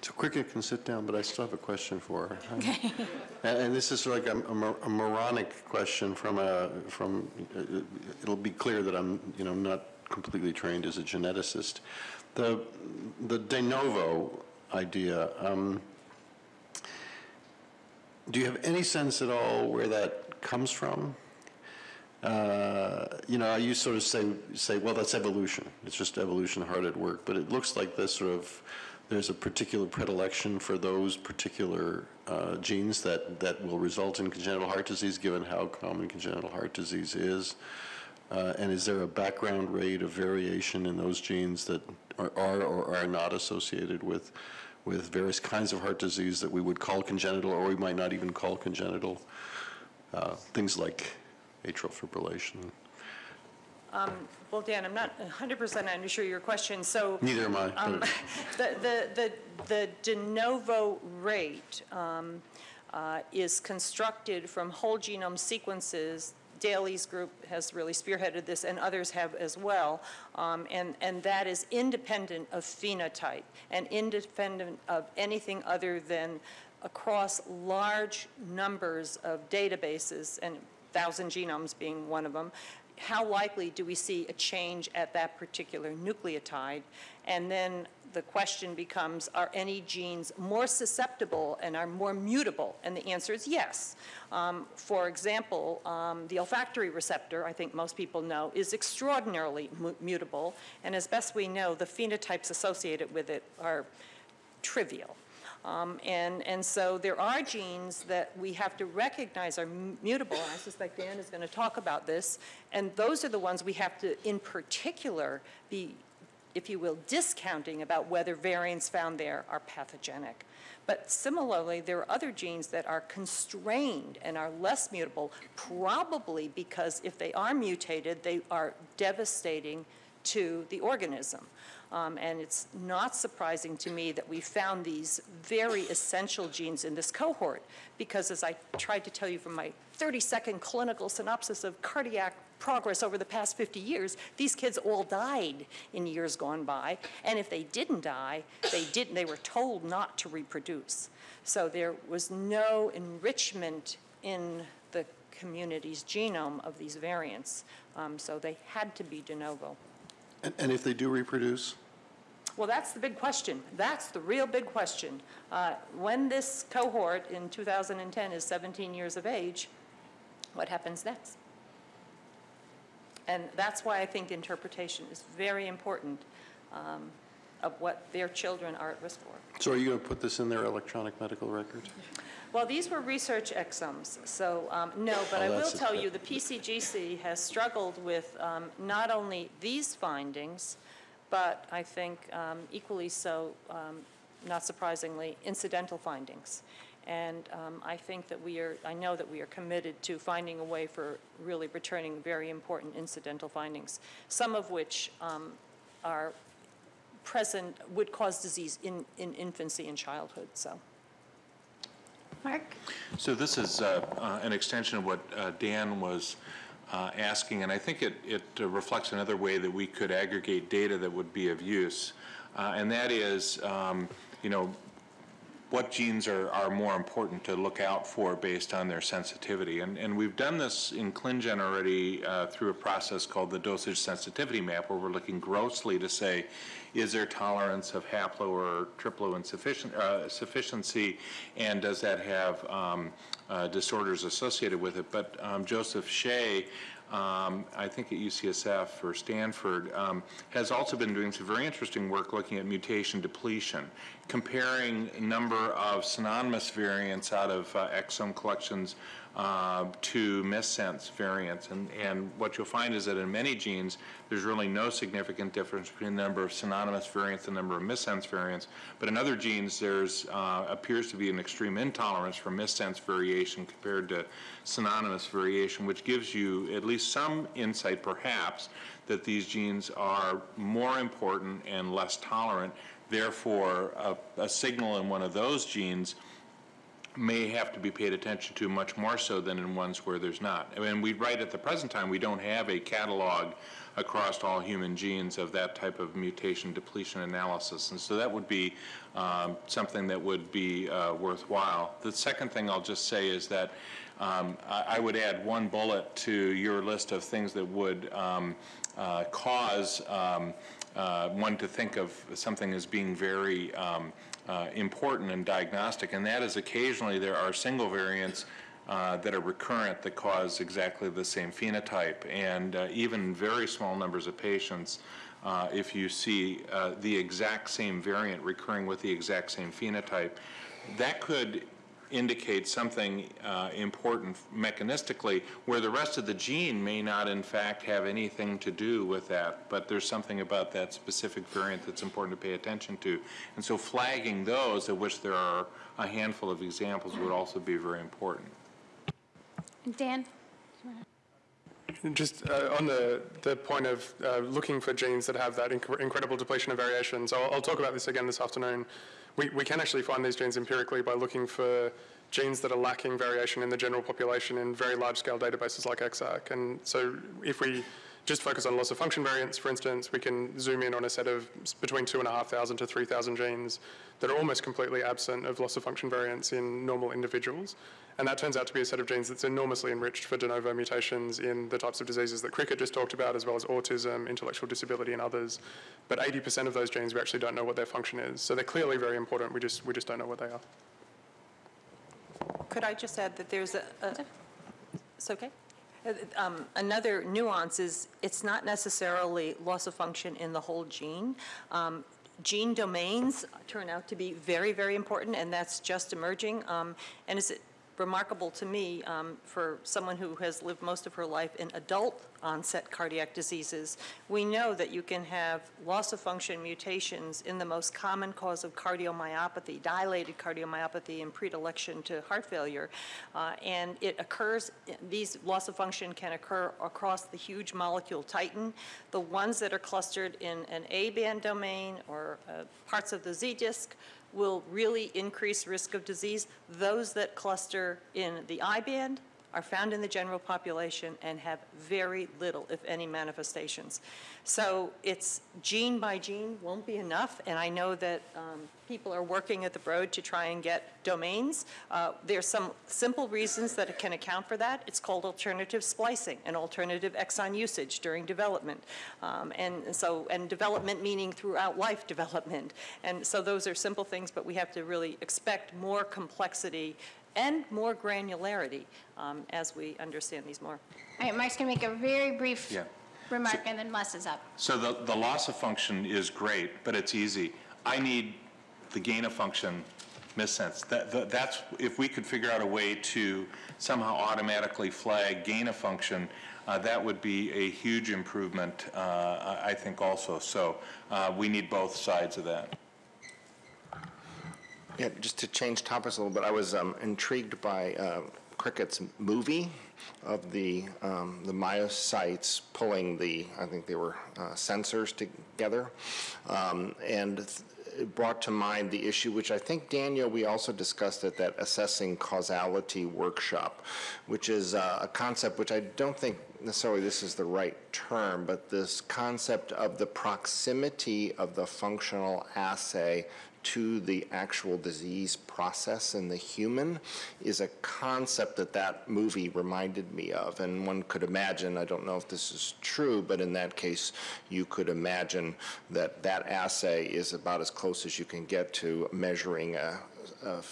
So Cricket can sit down, but I still have a question for her. And, and this is like a, a a moronic question from a, from, uh, it'll be clear that I'm, you know, not completely trained as a geneticist. The, the de novo idea, um, do you have any sense at all where that comes from? Uh, You know, you sort of say, say, well, that's evolution. It's just evolution hard at work. But it looks like this sort of, there's a particular predilection for those particular uh, genes that, that will result in congenital heart disease, given how common congenital heart disease is. Uh, And is there a background rate of variation in those genes that are are or are not associated with, with various kinds of heart disease that we would call congenital, or we might not even call congenital? Uh, Things like atrial fibrillation. Well, Dan, I'm not 100% sure your question, so Neither am I. um, the, the, the the de novo rate um, uh, is constructed from whole genome sequences. Daly's group has really spearheaded this, and others have as well, um, and, and that is independent of phenotype and independent of anything other than across large numbers of databases, and 1,000 genomes being one of them, how likely do we see a change at that particular nucleotide? And then the question becomes, are any genes more susceptible and are more mutable? And the answer is yes. Um, for example, um, the olfactory receptor, I think most people know, is extraordinarily mutable. And as best we know, the phenotypes associated with it are trivial. Um, and, and so there are genes that we have to recognize are mutable, and I suspect Dan is going to talk about this, and those are the ones we have to, in particular, be, if you will, discounting about whether variants found there are pathogenic. But similarly, there are other genes that are constrained and are less mutable, probably because if they are mutated, they are devastating to the organism. Um, and it's not surprising to me that we found these very essential genes in this cohort, because as I tried to tell you from my 30-second clinical synopsis of cardiac progress over the past 50 years, these kids all died in years gone by, and if they didn't die, they didn't. They were told not to reproduce. So there was no enrichment in the community's genome of these variants, um, so they had to be de novo. And and if they do reproduce? Well, that's the big question. That's the real big question. Uh, When this cohort in 2010 is 17 years of age, what happens next? And that's why I think interpretation is very important um, of what their children are at risk for. So are you going to put this in their electronic medical record? Well, these were research exomes, so um, no, but Oh, I will tell you, the PCGC has struggled with um, not only these findings, but I think um, equally so, um, not surprisingly, incidental findings. And um, I think that we are, I know that we are committed to finding a way for really returning very important incidental findings, some of which um, are present, would cause disease in, in infancy and childhood, so. Mark? So this is uh, uh, an extension of what uh, Dan was uh, asking, and I think it, it uh, reflects another way that we could aggregate data that would be of use. Uh, And that is, um, you know, what genes are, are more important to look out for based on their sensitivity. And, and we've done this in ClinGen already uh, through a process called the dosage sensitivity map, where we're looking grossly to say, is there tolerance of haplo or triplo insufficient, uh, sufficiency, and does that have um, uh, disorders associated with it? But um, Joseph Shea um, I think at UCSF or Stanford, um, has also been doing some very interesting work looking at mutation depletion, comparing number of synonymous variants out of uh, exome collections uh, to missense variants. And, and what you'll find is that in many genes, there's really no significant difference between the number of synonymous variants and the number of missense variants. But in other genes, there's uh, appears to be an extreme intolerance for missense variation compared to synonymous variation, which gives you at least some insight, perhaps, that these genes are more important and less tolerant. Therefore, a, a signal in one of those genes may have to be paid attention to much more so than in ones where there's not. I mean, we, right at the present time, we don't have a catalog across all human genes of that type of mutation depletion analysis. And so that would be um, something that would be uh, worthwhile. The second thing I'll just say is that um, I, I would add one bullet to your list of things that would um, uh, cause um, uh, one to think of something as being very um, uh, important and diagnostic, and that is occasionally there are single variants uh, that are recurrent that cause exactly the same phenotype. And uh, even very small numbers of patients, uh, if you see uh, the exact same variant recurring with the exact same phenotype, that could indicate something uh, important mechanistically where the rest of the gene may not in fact have anything to do with that, but there's something about that specific variant that's important to pay attention to. And so flagging those, of which there are a handful of examples, would also be very important. Dan? Just uh, on the, the point of uh, looking for genes that have that inc- incredible depletion of variations, I'll, I'll talk about this again this afternoon. We, we can actually find these genes empirically by looking for genes that are lacking variation in the general population in very large-scale databases like EXAC. And so if we just focus on loss of function variants, for instance, we can zoom in on a set of s- between 2,500 to 3,000 genes that are almost completely absent of loss of function variants in normal individuals. And that turns out to be a set of genes that's enormously enriched for de novo mutations in the types of diseases that Cricket just talked about, as well as autism, intellectual disability, and others. But 80% of those genes, we actually don't know what their function is. So they're clearly very important. We just, we just don't know what they are. Could I just add that there's a, a- it's okay? Uh, um, Another nuance is, it's not necessarily loss of function in the whole gene. Um, Gene domains turn out to be very, very important, and that's just emerging. Um, And it's remarkable to me, um, for someone who has lived most of her life in adult onset cardiac diseases, we know that you can have loss of function mutations in the most common cause of cardiomyopathy, dilated cardiomyopathy and predilection to heart failure. Uh, And it occurs, these loss of function can occur across the huge molecule titin. The ones that are clustered in an A-band domain or uh, parts of the Z-disk will really increase risk of disease. Those that cluster in the I-band are found in the general population and have very little, if any, manifestations. So it's gene by gene won't be enough, and I know that um, people are working at the Broad to try and get domains. Uh, There's some simple reasons that it can account for that. It's called alternative splicing and alternative exon usage during development. Um, And so, and development meaning throughout life development. And so those are simple things, but we have to really expect more complexity and more granularity um, as we understand these more. All right, Mark's going to make a very brief Yeah. remark, and then Les is up. So the, the loss of function is great, but it's easy. I need the gain of function missense. That, that- that's, if we could figure out a way to somehow automatically flag gain of function, uh, that would be a huge improvement, uh, I I think also. So uh, we need both sides of that. Yeah, just to change topics a little bit, I was um, intrigued by uh, Cricket's movie of the um, the myocytes pulling the, I think they were uh, sensors together, um, and it brought to mind the issue, which I think Daniel we also discussed at that assessing causality workshop, which is uh, a concept which I don't think necessarily this is the right term, but this concept of the proximity of the functional assay to the actual disease process in the human is a concept that that movie reminded me of. And one could imagine, I don't know if this is true, but in that case, you could imagine that that assay is about as close as you can get to measuring a, a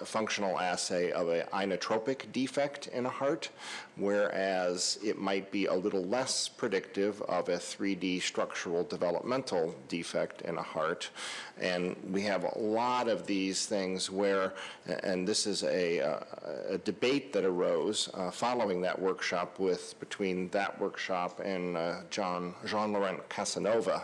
a functional assay of an inotropic defect in a heart, whereas it might be a little less predictive of a 3D structural developmental defect in a heart. And we have a lot of these things where, and this is a, uh, a debate that arose uh, following that workshop with, between that workshop and uh, John, Jean-Laurent Casanova,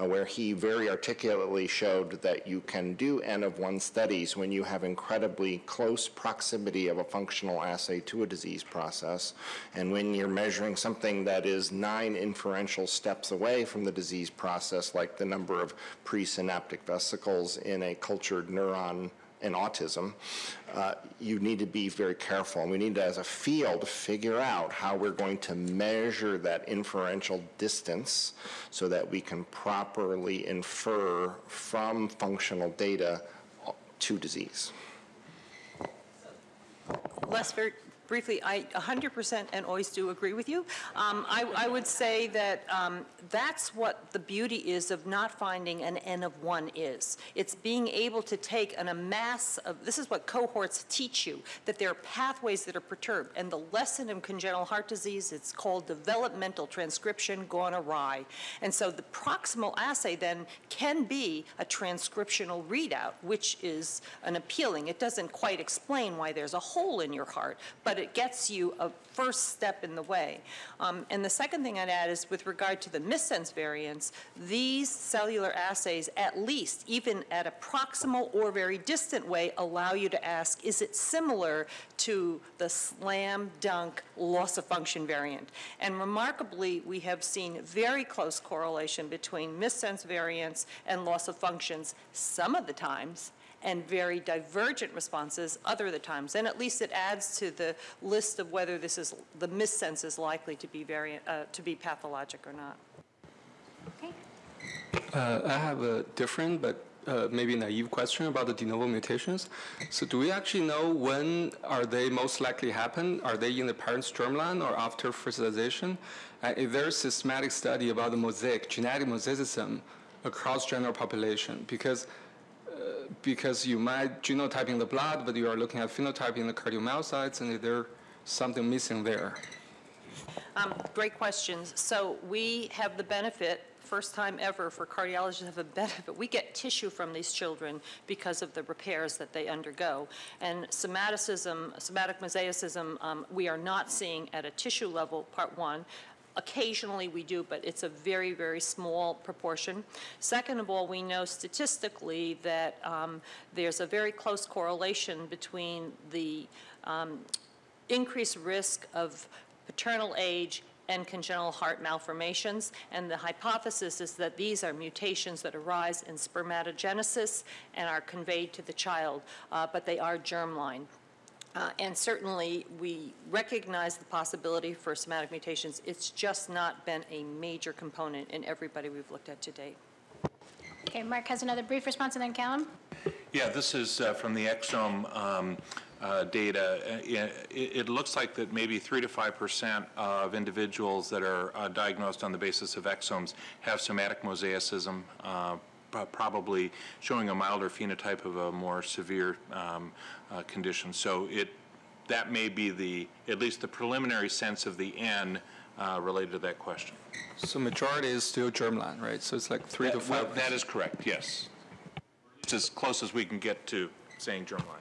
uh, where he very articulately showed that you can do N of one studies when you have incredibly close proximity of a functional assay to a disease process, and when you're measuring something that is nine inferential steps away from the disease process, like the number of presynaptic vesicles in a cultured neuron in autism, uh, you need to be very careful. And we need to, as a field, figure out how we're going to measure that inferential distance so that we can properly infer from functional data to disease. Les, very briefly, I 100% and always do agree with you. Um, I, I would say that um, that's what the beauty is of not finding an N of one is. It's being able to take an amass of, this is what cohorts teach you, that there are pathways that are perturbed. And the lesson in congenital heart disease, it's called developmental transcription gone awry. And so the proximal assay then can be a transcriptional readout, which is an appealing. It doesn't quite explain why there's a hole in your heart, but it gets you a first step in the way. Um, and the second thing I'd add is with regard to the missense variants, these cellular assays, at least, even at a proximal or very distant way, allow you to ask, is it similar to the slam dunk loss of function variant? And remarkably, we have seen very close correlation between missense variants and loss of functions some of the times, and very divergent responses other the times. And at least it adds to the list of whether this is, the missense is likely to be variant, uh, to be pathologic or not. Okay. Uh, I have a different but uh, maybe naive question about the de novo mutations. So do we actually know when are they most likely happen? Are they in the parent's germline or after fertilization? And is there a systematic study about the mosaic, genetic mosaicism across general population? Because uh, because you might genotype in the blood, but you are looking at phenotype in the cardiomyocytes, and is there something missing there? Um, Great questions. So we have the benefit, first time ever for cardiologists have a benefit, we get tissue from these children because of the repairs that they undergo. And somaticism, somatic mosaicism, um, we are not seeing at a tissue level, part one. Occasionally we do, but it's a very, very small proportion. Second of all, we know statistically that um, there's a very close correlation between the um, increased risk of paternal age and congenital heart malformations. And the hypothesis is that these are mutations that arise in spermatogenesis and are conveyed to the child, uh, but they are germline. Uh, and certainly, we recognize the possibility for somatic mutations. It's just not been a major component in everybody we've looked at to date. Okay, Mark has another brief response, and then Callum. Yeah, this is uh, from the exome um, uh, data. Uh, It it looks like that maybe 3 to 5 percent of individuals that are uh, diagnosed on the basis of exomes have somatic mosaicism, uh, pro- probably showing a milder phenotype of a more severe um, uh, condition. So it, that may be the, at least the preliminary sense of the N uh, related to that question. So majority is still germline, right? So it's like three to That- well, five. That is correct, yes. It's as close as we can get to saying germline.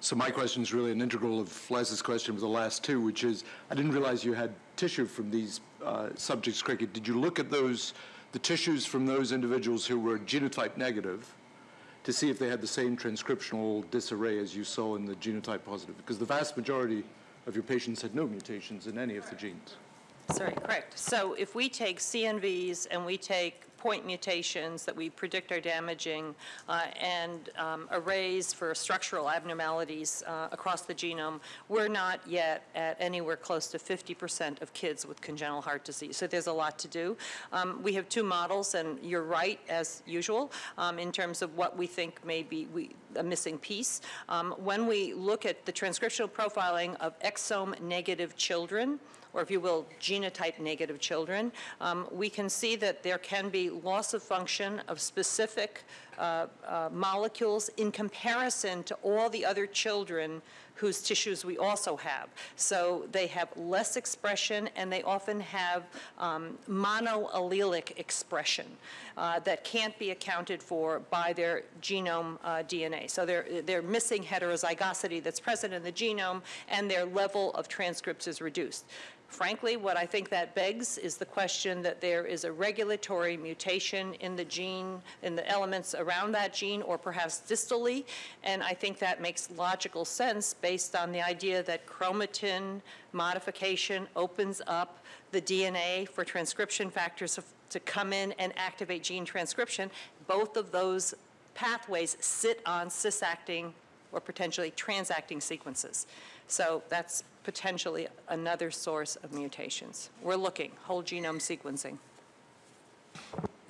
So my question is really an integral of Les's question with the last two, which is, I didn't realize you had tissue from these uh, subjects, cricket. Did you look at those, the tissues from those individuals who were genotype negative to see if they had the same transcriptional disarray as you saw in the genotype positive? Because the vast majority of your patients had no mutations in any of the genes. Sorry, correct. So if we take CNVs and we take point mutations that we predict are damaging uh, and um, arrays for structural abnormalities uh, across the genome, we're not yet at anywhere close to 50% of kids with congenital heart disease. So there's a lot to do. Um, We have two models, and you're right, as usual, um, in terms of what we think may be we- a missing piece. Um, When we look at the transcriptional profiling of exome-negative children, or if you will, genotype-negative children, um, we can see that there can be loss of function of specific uh, uh, molecules in comparison to all the other children whose tissues we also have. So they have less expression, and they often have um, monoallelic expression uh, that can't be accounted for by their genome uh, DNA. So they're, they're missing heterozygosity that's present in the genome, and their level of transcripts is reduced. Frankly, what I think that begs is the question that there is a regulatory mutation in the gene, in the elements around that gene, or perhaps distally, and I think that makes logical sense based on the idea that chromatin modification opens up the DNA for transcription factors to come in and activate gene transcription. Both of those pathways sit on cis-acting or potentially transacting sequences. So that's potentially another source of mutations. We're looking, whole genome sequencing.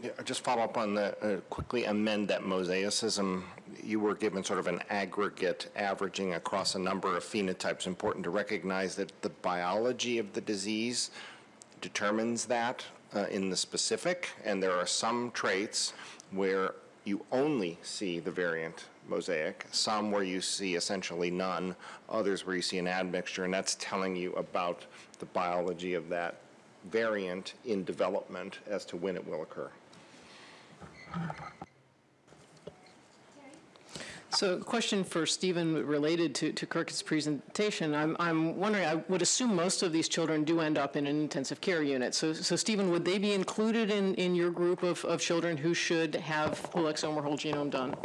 Yeah, just follow up on that, uh, quickly amend that mosaicism. You were given sort of an aggregate averaging across a number of phenotypes. Important to recognize that the biology of the disease determines that uh, in the specific, and there are some traits where you only see the variant mosaic, some where you see essentially none, others where you see an admixture, and that's telling you about the biology of that variant in development as to when it will occur. So a question for Stephen related to, to Kirk's presentation. I'm, I'm wondering, I would assume most of these children do end up in an intensive care unit. So, so Stephen, would they be included in, in your group of, of children who should have whole exome or whole genome done?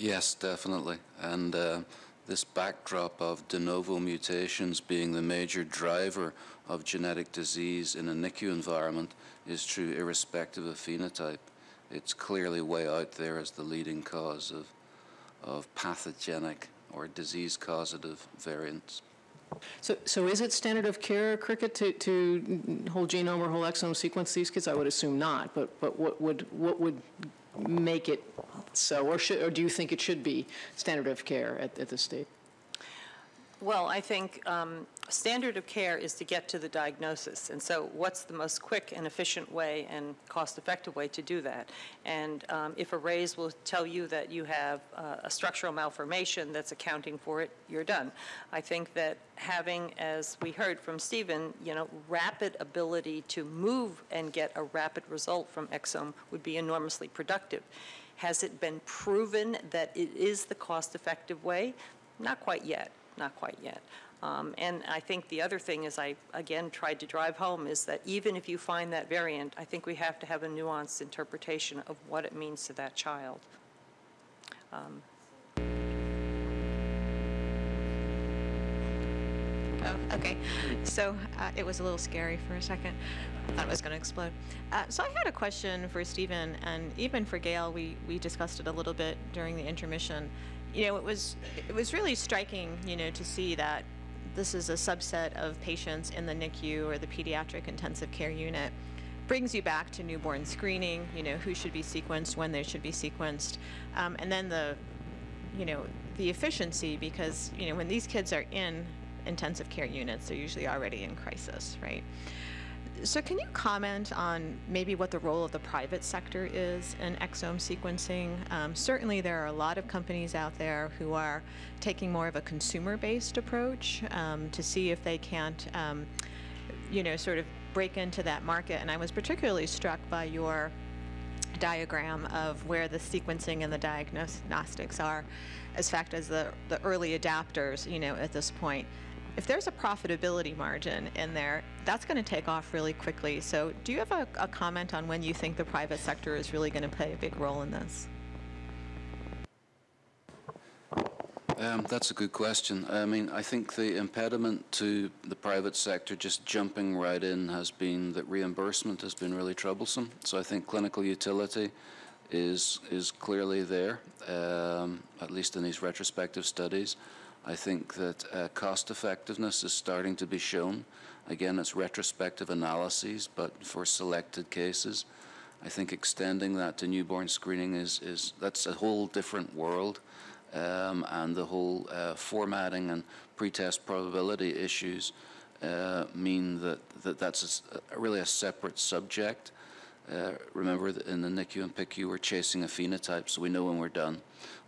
Yes, definitely. And uh, this backdrop of de novo mutations being the major driver of genetic disease in a NICU environment is true irrespective of phenotype. It's clearly way out there as the leading cause of, of pathogenic or disease causative variants. So, so is it standard of care, Cricket, to, to whole genome or whole exome sequence these kids? I would assume not, but, but what would, what would make it so, or should, or do you think it should be standard of care at, at this stage? Well, I think um, standard of care is to get to the diagnosis. And so what's the most quick and efficient way and cost-effective way to do that? And um, if arrays will tell you that you have uh, a structural malformation that's accounting for it, you're done. I think that having, as we heard from Stephen, you know, rapid ability to move and get a rapid result from exome would be enormously productive. Has it been proven that it is the cost-effective way? Not quite yet not quite yet. Um, and I think the other thing is I, again, tried to drive home is that even if you find that variant, I think we have to have a nuanced interpretation of what it means to that child. Um, Oh, okay. So uh, it was a little scary for a second. I thought it was going to explode. Uh, so I had a question for Stephen and even for Gail. We, we discussed it a little bit during the intermission you know, it was it was really striking, you know, to see that this is a subset of patients in the NICU or the pediatric intensive care unit. Brings you back to newborn screening, you know, who should be sequenced, when they should be sequenced, um, and then the, you know, the efficiency because you know when these kids are in intensive care units, they're usually already in crisis, right? So can you comment on maybe what the role of the private sector is in exome sequencing? Um, certainly there are a lot of companies out there who are taking more of a consumer-based approach um, to see if they can't, um, you know, sort of break into that market. And I was particularly struck by your diagram of where the sequencing and the diagnostics are as fact as the, the early adapters, you know, at this point if there's a profitability margin in there, that's going to take off really quickly. So do you have a, a comment on when you think the private sector is really going to play a big role in this? Um, that's a good question. I mean, I think the impediment to the private sector just jumping right in has been that reimbursement has been really troublesome. So I think clinical utility is is clearly there, um, at least in these retrospective studies. I think that uh, cost effectiveness is starting to be shown. Again, it's retrospective analyses, but for selected cases. I think extending that to newborn screening is, is that's a whole different world. Um, and the whole uh, formatting and pretest probability issues uh, mean that, that that's a, really a separate subject. Uh, remember that in the NICU and PICU we're chasing a phenotype, so we know when we're done.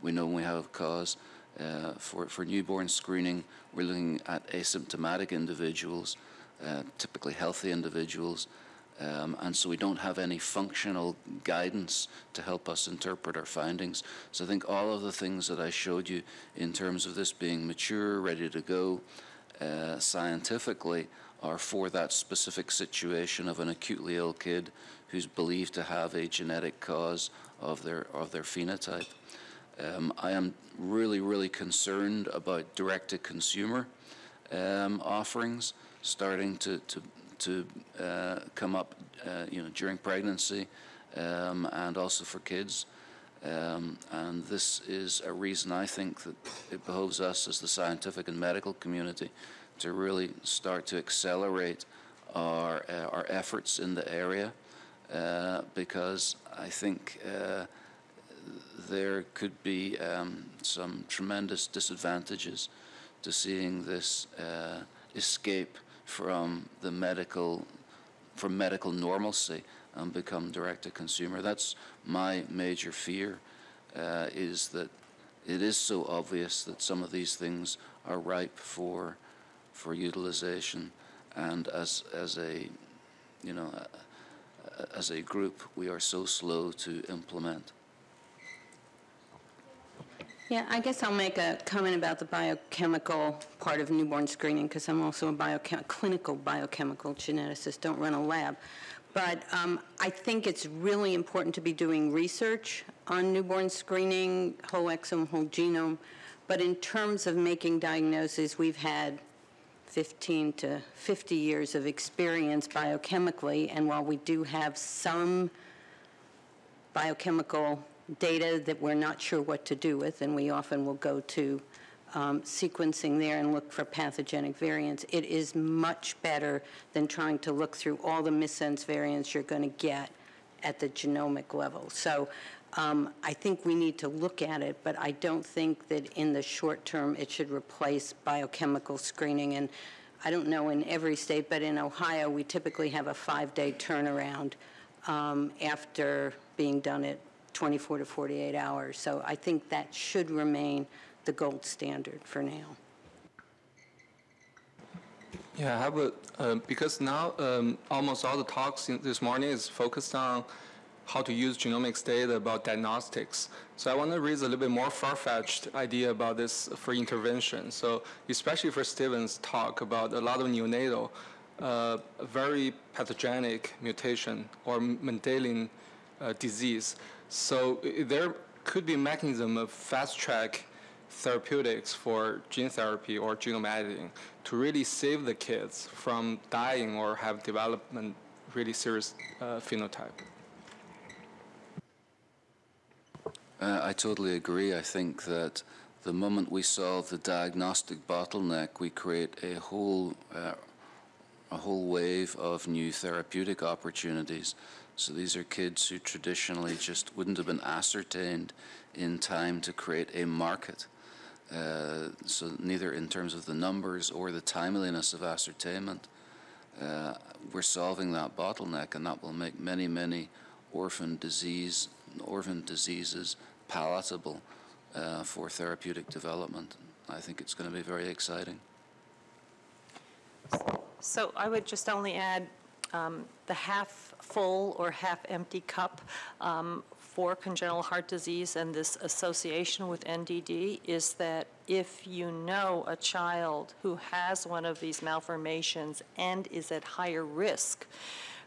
We know when we have a cause. Uh, for, for newborn screening, we're looking at asymptomatic individuals, uh, typically healthy individuals, um, and so we don't have any functional guidance to help us interpret our findings. So I think all of the things that I showed you in terms of this being mature, ready to go, uh, scientifically, are for that specific situation of an acutely ill kid who's believed to have a genetic cause of their of their phenotype. Um, I am really, really concerned about direct-to-consumer um, offerings starting to, to, to uh, come up, uh, you know, during pregnancy um, and also for kids. Um, and this is a reason I think that it behoves us as the scientific and medical community to really start to accelerate our, uh, our efforts in the area uh, because I think uh, there could be um, some tremendous disadvantages to seeing this uh, escape from the medical from medical normalcy and become direct to consumer. That's my major fear uh, is that it is so obvious that some of these things are ripe for for utilization and as as a you know as a group we are so slow to implement. Yeah, I guess I'll make a comment about the biochemical part of newborn screening because I'm also a biochem- clinical biochemical geneticist, don't run a lab. But um, I think it's really important to be doing research on newborn screening, whole exome, whole genome. But in terms of making diagnoses, we've had 15 to 50 years of experience biochemically, and while we do have some biochemical data that we're not sure what to do with, and we often will go to um, sequencing there and look for pathogenic variants. It is much better than trying to look through all the missense variants you're going to get at the genomic level. So um, I think we need to look at it, but I don't think that in the short term it should replace biochemical screening. And I don't know in every state, but in Ohio we typically have a five-day turnaround um, after being done at 24 to 48 hours. So I think that should remain the gold standard for now. Yeah, I uh, because now um, almost all the talks this morning is focused on how to use genomics data about diagnostics. So I want to raise a little bit more far-fetched idea about this for intervention. So especially for Stevens' talk about a lot of neonatal, uh, very pathogenic mutation or Mendelian uh, disease. So there could be a mechanism of fast-track therapeutics for gene therapy or genome editing to really save the kids from dying or have development really serious uh, phenotype. Uh, I totally agree. I think that the moment we solve the diagnostic bottleneck, we create a whole uh, a whole wave of new therapeutic opportunities. So these are kids who traditionally just wouldn't have been ascertained in time to create a market. Uh, so neither in terms of the numbers or the timeliness of ascertainment, uh, we're solving that bottleneck, and that will make many, many orphan disease, orphan diseases palatable uh, for therapeutic development. I think it's going to be very exciting. So I would just only add um, the half full or half empty cup um, for congenital heart disease and this association with NDD is that if you know a child who has one of these malformations and is at higher risk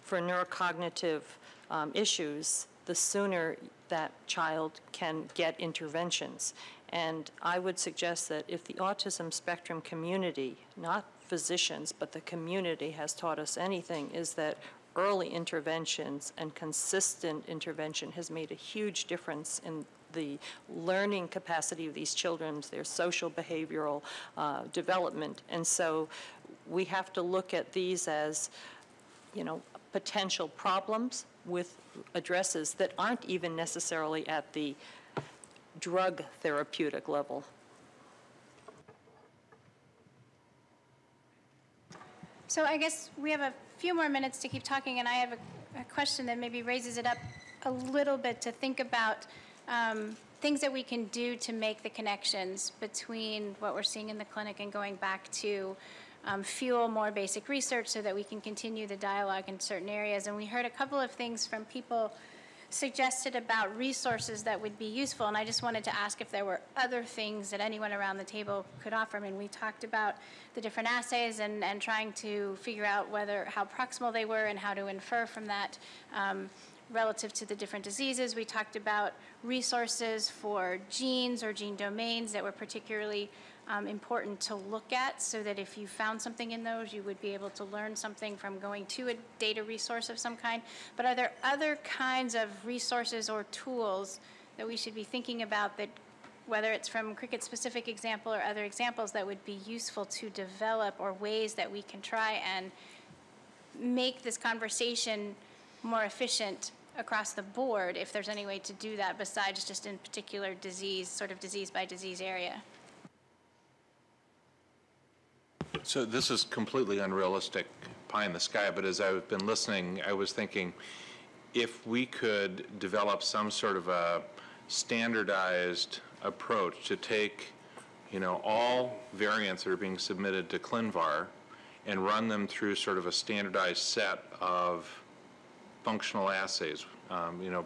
for neurocognitive um, issues, the sooner that child can get interventions. And I would suggest that if the autism spectrum community, not physicians, but the community has taught us anything, is that early interventions and consistent intervention has made a huge difference in the learning capacity of these children, their social behavioral uh, development. And so we have to look at these as, you know, potential problems with addresses that aren't even necessarily at the drug therapeutic level. So I guess we have a few more minutes to keep talking, and I have a, a question that maybe raises it up a little bit to think about um, things that we can do to make the connections between what we're seeing in the clinic and going back to um, fuel more basic research so that we can continue the dialogue in certain areas. And we heard a couple of things from people suggested about resources that would be useful, and I just wanted to ask if there were other things that anyone around the table could offer. I mean, we talked about the different assays and, and trying to figure out whether how proximal they were and how to infer from that. Um, relative to the different diseases. We talked about resources for genes or gene domains that were particularly um, important to look at so that if you found something in those, you would be able to learn something from going to a data resource of some kind. But are there other kinds of resources or tools that we should be thinking about that, whether it's from cricket-specific example or other examples, that would be useful to develop or ways that we can try and make this conversation more efficient across the board, if there's any way to do that besides just in particular disease, sort of disease by disease area? So this is completely unrealistic, pie in the sky, but as I've been listening, I was thinking, if we could develop some sort of a standardized approach to take, you know, all variants that are being submitted to ClinVar and run them through sort of a standardized set of functional assays, um, you know,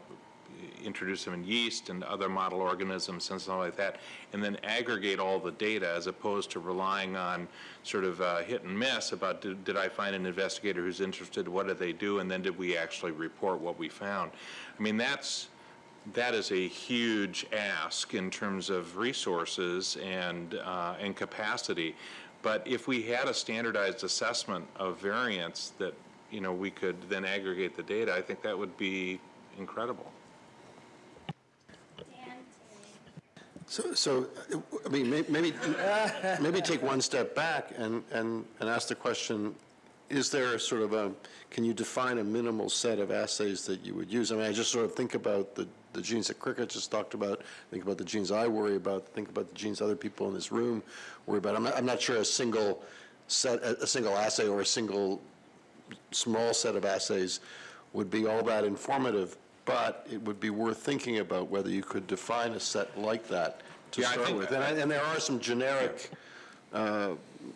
introduce them in yeast and other model organisms and stuff like that, and then aggregate all the data as opposed to relying on sort of uh, hit and miss about did, did I find an investigator who's interested, what did they do, and then did we actually report what we found. I mean, that's, that is a huge ask in terms of resources and, uh, and capacity. But if we had a standardized assessment of variants that, you know, we could then aggregate the data, I think that would be incredible. So, so, I mean, maybe, maybe take one step back and, and, and ask the question, is there a sort of a, can you define a minimal set of assays that you would use? I mean, I just sort of think about the, the genes that Cricket just talked about, think about the genes I worry about, think about the genes other people in this room worry about. I'm not, I'm not sure a single set, a single assay or a single small set of assays would be all that informative, but it would be worth thinking about whether you could define a set like that to Yeah, start with. And, I- and there are some generic uh,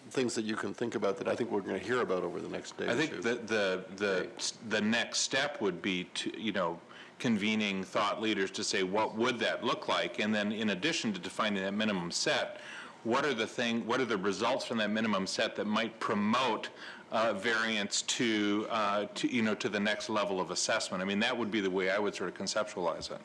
things that you can think about that I think we're going to hear about over the next day I think the, the, the, the next step would be to, you know, convening thought leaders to say, what would that look like? And then in addition to defining that minimum set, what are the thing, what are the results from that minimum set that might promote uh, variance to, uh, to, you know, to the next level of assessment? I mean, that would be the way I would sort of conceptualize it.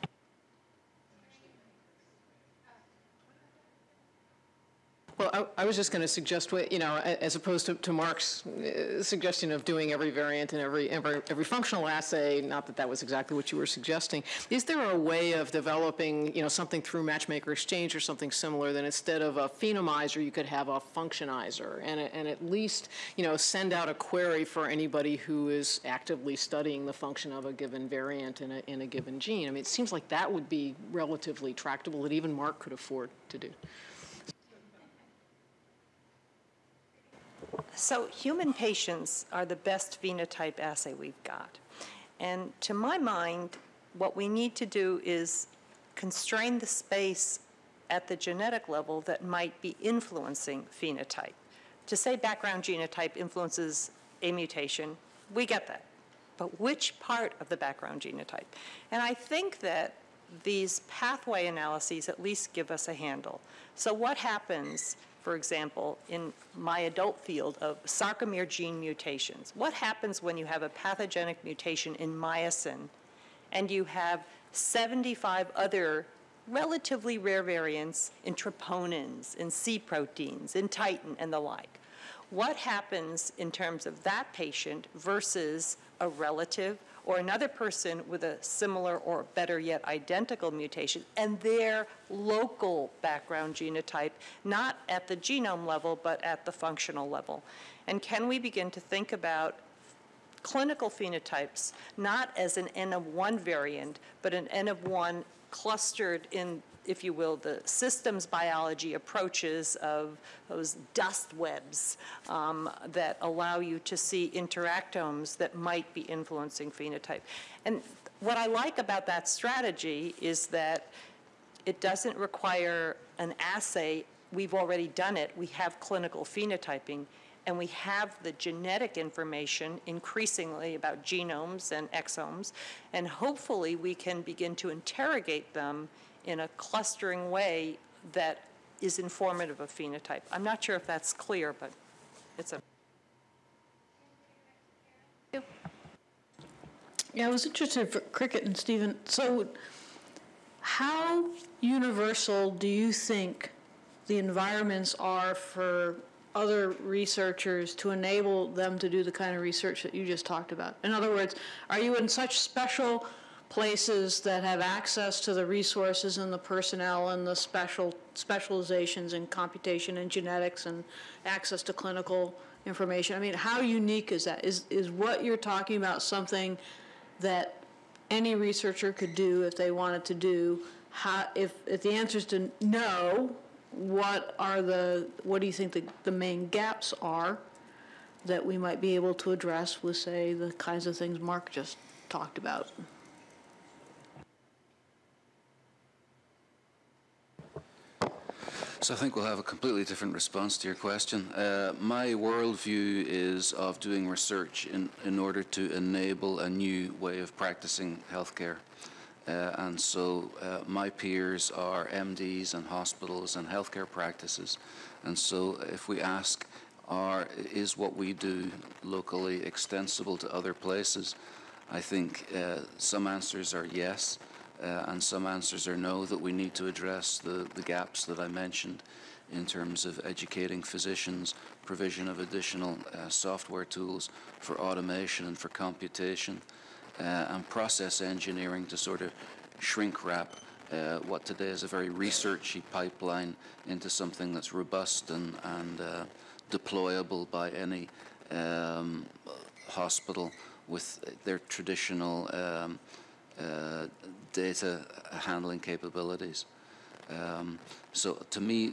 Well, I, I was just going to suggest, what- you know, as opposed to, to Mark's uh, suggestion of doing every variant and every, every, every functional assay, not that that was exactly what you were suggesting, is there a way of developing, you know, something through Matchmaker Exchange or something similar that instead of a phenomizer, you could have a functionizer and, and at least, you know, send out a query for anybody who is actively studying the function of a given variant in a, in a given gene? I mean, it seems like that would be relatively tractable that even Mark could afford to do. So human patients are the best phenotype assay we've got. And to my mind, what we need to do is constrain the space at the genetic level that might be influencing phenotype. To say background genotype influences a mutation, we get that. But which part of the background genotype? And I think that these pathway analyses at least give us a handle. So what happens, for example, in my adult field of sarcomere gene mutations? What happens when you have a pathogenic mutation in myosin and you have 75 other relatively rare variants in troponins, in C proteins, in titin, and the like. What happens in terms of that patient versus a relative or another person with a similar or better yet identical mutation and their local background genotype, not at the genome level, but at the functional level? And can we begin to think about clinical phenotypes, not as an N of one variant, but an N of one clustered in, if you will, the systems biology approaches of those dust webs um, that allow you to see interactomes that might be influencing phenotype. And what I like about that strategy is that it doesn't require an assay. We've already done it. We have clinical phenotyping, and we have the genetic information increasingly about genomes and exomes, and hopefully we can begin to interrogate them in a clustering way that is informative of phenotype. I'm not sure if that's clear, but it's a Yeah, I was interested for Cricket and Stephen. So, how universal do you think the environments are for other researchers to enable them to do the kind of research that you just talked about? In other words, are you in such special places that have access to the resources and the personnel and the special, specializations in computation and genetics and access to clinical information. I mean, how unique is that? Is, is what you're talking about something that any researcher could do if they wanted to do? How, if, if the answer is to no, what are the, what do you think the, the main gaps are that we might be able to address with, say, the kinds of things Mark just talked about? So I think we'll have a completely different response to your question. Uh, my worldview is of doing research in, in order to enable a new way of practicing healthcare. Uh, and so uh, my peers are MDs and hospitals and healthcare practices. And so if we ask, are, is what we do locally extensible to other places? I think uh, some answers are yes, uh, and some answers are no, that we need to address the, the gaps that I mentioned in terms of educating physicians, provision of additional uh, software tools for automation and for computation, uh, and process engineering to sort of shrink wrap uh, what today is a very researchy pipeline into something that's robust and, and uh, deployable by any um, hospital with their traditional um, data handling capabilities. Um, so to me,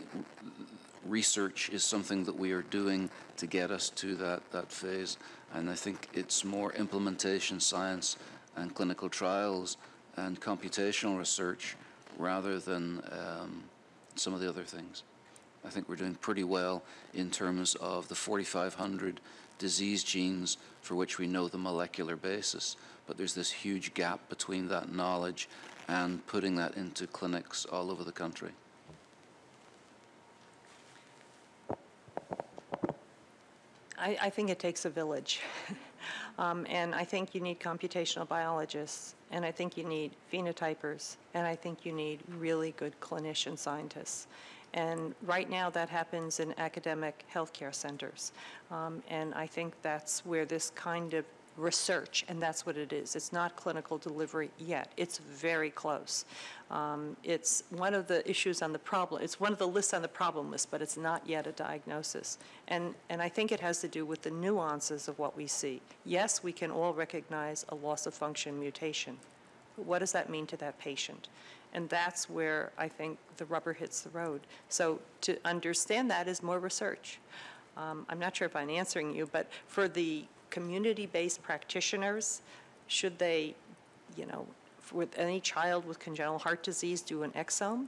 research is something that we are doing to get us to that, that phase. And I think it's more implementation science and clinical trials and computational research rather than um, some of the other things. I think we're doing pretty well in terms of the 4,500 disease genes for which we know the molecular basis, but there's this huge gap between that knowledge and putting that into clinics all over the country. I, I think it takes a village. um, and I think you need computational biologists, and I think you need phenotypers, and I think you need really good clinician scientists. And right now, that happens in academic healthcare centers. Um, and I think that's where this kind of research, and that's what it is. It's not clinical delivery yet. It's very close. Um, it's one of the issues on the problem, it's one of the lists on the problem list, but it's not yet a diagnosis. And, and I think it has to do with the nuances of what we see. Yes, we can all recognize a loss of function mutation. But what does that mean to that patient? And that's where I think the rubber hits the road. So to understand that is more research. Um, I'm not sure if I'm answering you, but for the community-based practitioners, should they, you know, with any child with congenital heart disease do an exome?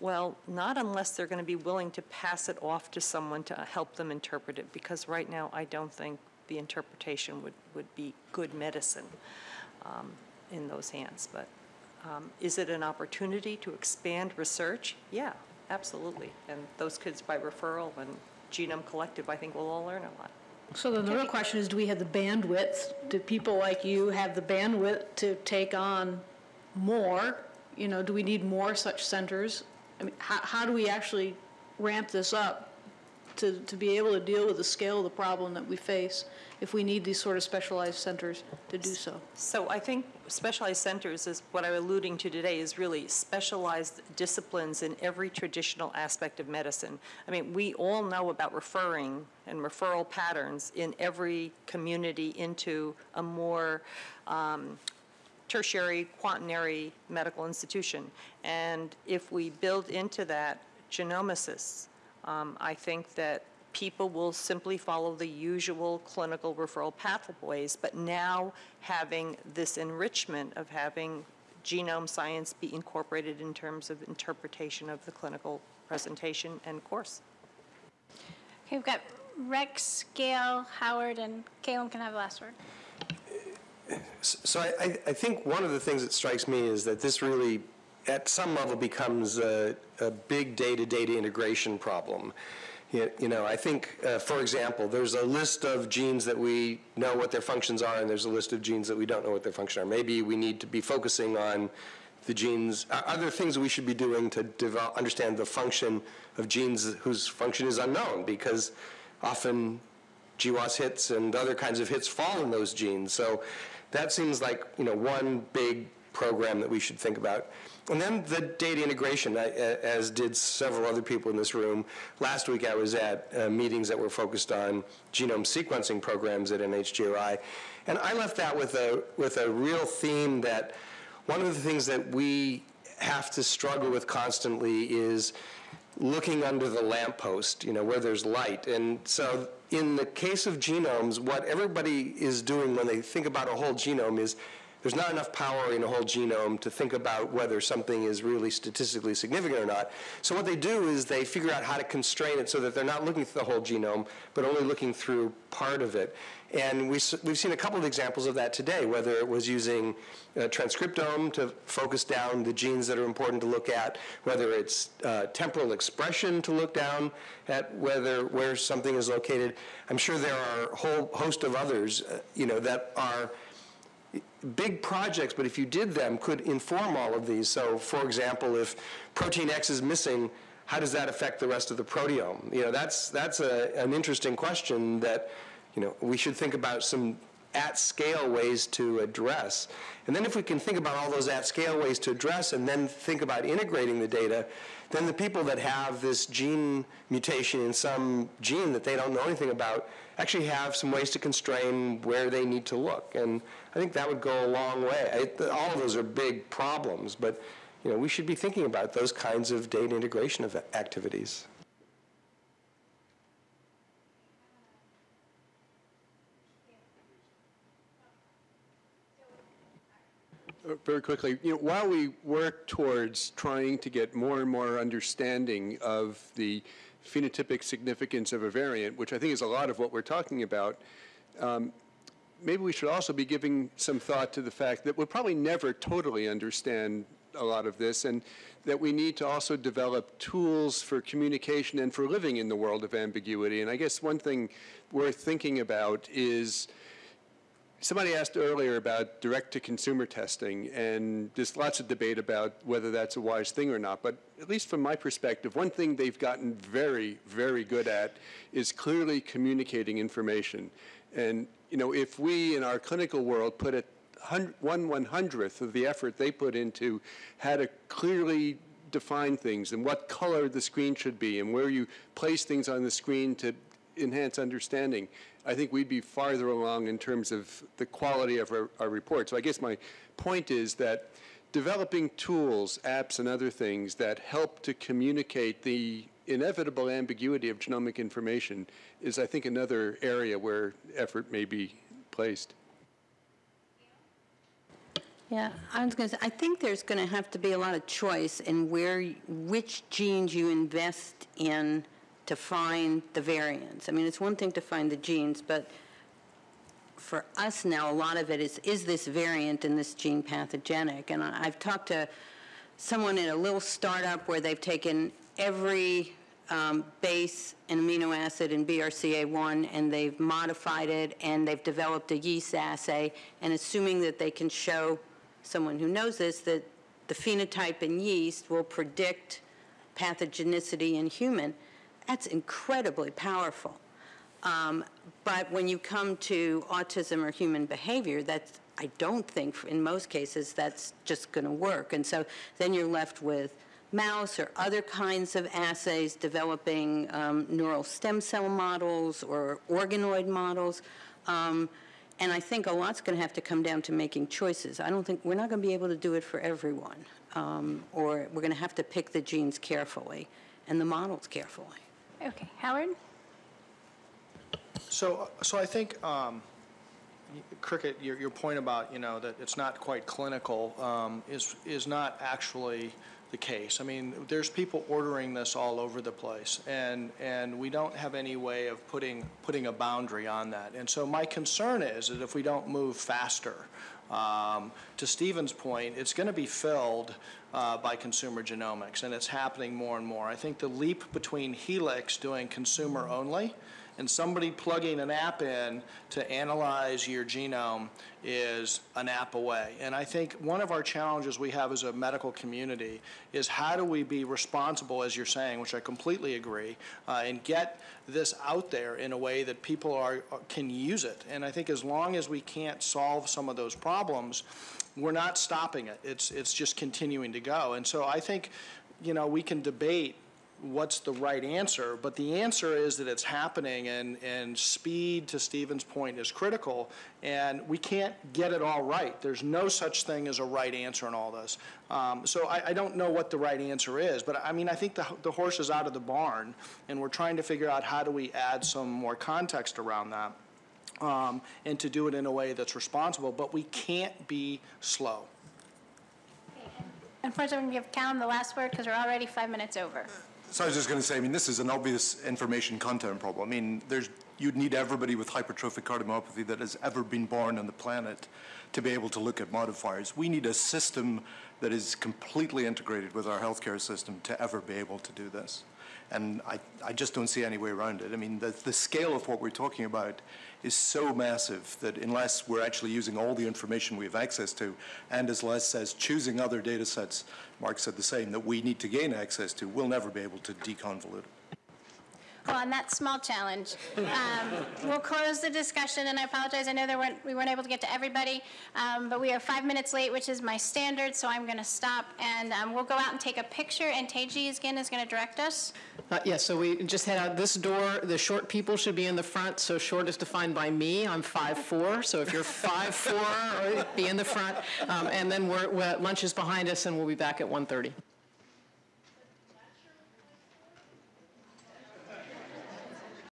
Well, not unless they're going to be willing to pass it off to someone to help them interpret it, because right now I don't think the interpretation would, would be good medicine um, in those hands. But um, is it an opportunity to expand research? Yeah, absolutely. And those kids by referral and Genome Collective, I think we'll all learn a lot. So then the real question is, do we have the bandwidth? Do people like you have the bandwidth to take on more? You know, do we need more such centers? I mean, how, how do we actually ramp this up to, to be able to deal with the scale of the problem that we face if we need these sort of specialized centers to do so? So I think specialized centers is what I'm alluding to today is really specialized disciplines in every traditional aspect of medicine. I mean, we all know about referring and referral patterns in every community into a more um, tertiary, quaternary medical institution. And if we build into that genomicists, um, I think that people will simply follow the usual clinical referral pathways, but now having this enrichment of having genome science be incorporated in terms of interpretation of the clinical presentation and course. Okay, we've got Rex, Gail, Howard, and Caleb can have the last word. So I, I think one of the things that strikes me is that this really, at some level, becomes a, a big data-data integration problem. You, know, I think, uh, for example, there's a list of genes that we know what their functions are, and there's a list of genes that we don't know what their functions are. Maybe we need to be focusing on the genes. Are there things we should be doing to develop, understand the function of genes whose function is unknown? Because often GWAS hits and other kinds of hits fall in those genes. So that seems like, you know, one big program that we should think about. And then the data integration, as did several other people in this room. Last week, I was at uh, meetings that were focused on genome sequencing programs at NHGRI, and I left that with a, with a real theme that one of the things that we have to struggle with constantly is looking under the lamppost, you know, where there's light. And so in the case of genomes, what everybody is doing when they think about a whole genome is there's not enough power in a whole genome to think about whether something is really statistically significant or not. So what they do is they figure out how to constrain it so that they're not looking through the whole genome, but only looking through part of it. And we we've seen a couple of examples of that today, whether it was using uh, transcriptome to focus down the genes that are important to look at, whether it's uh, temporal expression to look down at whether where something is located. I'm sure there are a whole host of others, uh, you know, that are big projects, but if you did them, could inform all of these. So, for example, if protein X is missing, how does that affect the rest of the proteome? You know, that's that's a, an interesting question that, you know, we should think about some at-scale ways to address. And then if we can think about all those at-scale ways to address and then think about integrating the data, then the people that have this gene mutation in some gene that they don't know anything about actually have some ways to constrain where they need to look. And I think that would go a long way. I, all of those are big problems, but you know, we should be thinking about those kinds of data integration of activities. Uh, Very quickly, you know, while we work towards trying to get more and more understanding of the phenotypic significance of a variant, which I think is a lot of what we're talking about, um, maybe we should also be giving some thought to the fact that we'll probably never totally understand a lot of this, and that we need to also develop tools for communication and for living in the world of ambiguity. And I guess one thing worth thinking about is Somebody asked earlier about direct-to-consumer testing, and there's lots of debate about whether that's a wise thing or not. But at least from my perspective, one thing they've gotten very, very good at is clearly communicating information. And you know, if we in our clinical world put a one one hundredth of the effort they put into how to clearly define things and what color the screen should be and where you place things on the screen to enhance understanding, I think we'd be farther along in terms of the quality of our, our report. So I guess my point is that developing tools, apps, and other things that help to communicate the inevitable ambiguity of genomic information is, I think, another area where effort may be placed. Yeah, I was going to say, I think there's going to have to be a lot of choice in where, which genes you invest in to find the variants. I mean, it's one thing to find the genes, but for us now, a lot of it is, is this variant in this gene pathogenic? And I- I've talked to someone in a little startup where they've taken every um, base and amino acid in BRCA1 and they've modified it and they've developed a yeast assay and assuming that they can show someone who knows this that the phenotype in yeast will predict pathogenicity in human, that's incredibly powerful. Um, but when you come to autism or human behavior, that's, I don't think, in most cases, that's just going to work. And so then you're left with mouse or other kinds of assays developing um, neural stem cell models or organoid models. Um, and I think a lot's going to have to come down to making choices. I don't think we're not going to be able to do it for everyone, um, or we're going to have to pick the genes carefully and the models carefully. Okay, Howard? So, so I think, um, Cricket, your, your point about, you know, that it's not quite clinical, um, is, is not actually the case. I mean, there's people ordering this all over the place, and, and we don't have any way of putting, putting a boundary on that. And so my concern is that if we don't move faster, um, to Stephen's point, it's going to be filled uh, by consumer genomics, and it's happening more and more. I think the leap between Helix doing consumer only And somebody plugging an app in to analyze your genome is an app away. And I think one of our challenges we have as a medical community is how do we be responsible, as you're saying, which I completely agree, uh, and get this out there in a way that people are can use it. And I think as long as we can't solve some of those problems, we're not stopping it. It's it's just continuing to go. And so I think, you know, we can debate what's the right answer, but the answer is that it's happening and, and speed, to Stephen's point, is critical, and we can't get it all right. There's no such thing as a right answer in all this. Um, so I, I don't know what the right answer is, but I mean, I think the, the horse is out of the barn, and we're trying to figure out how do we add some more context around that. Um, and to do it in a way that's responsible, but we can't be slow. Unfortunately, I'm going to give Callum the last word because we're already five minutes over. So I was just going to say, I mean, this is an obvious information content problem. I mean, there's, you'd need everybody with hypertrophic cardiomyopathy that has ever been born on the planet to be able to look at modifiers. We need a system that is completely integrated with our healthcare system to ever be able to do this. And I, I just don't see any way around it. I mean, the, the scale of what we're talking about is so massive that unless we're actually using all the information we have access to, and as Les says, choosing other data sets, Mark said the same, that we need to gain access to, we'll never be able to deconvolute it. Well, on that small challenge, um, we'll close the discussion, and I apologize, I know there weren't, we weren't able to get to everybody, um, but we are five minutes late, which is my standard, so I'm going to stop, and um, we'll go out and take a picture, and Teji again is going to direct us. Uh, yes, so we just head out this door. The short people should be in the front. So short is defined by me. I'm 5'4". So if you're 5'4", be in the front. Um, and then we're, we're, lunch is behind us, and we'll be back at 1.30.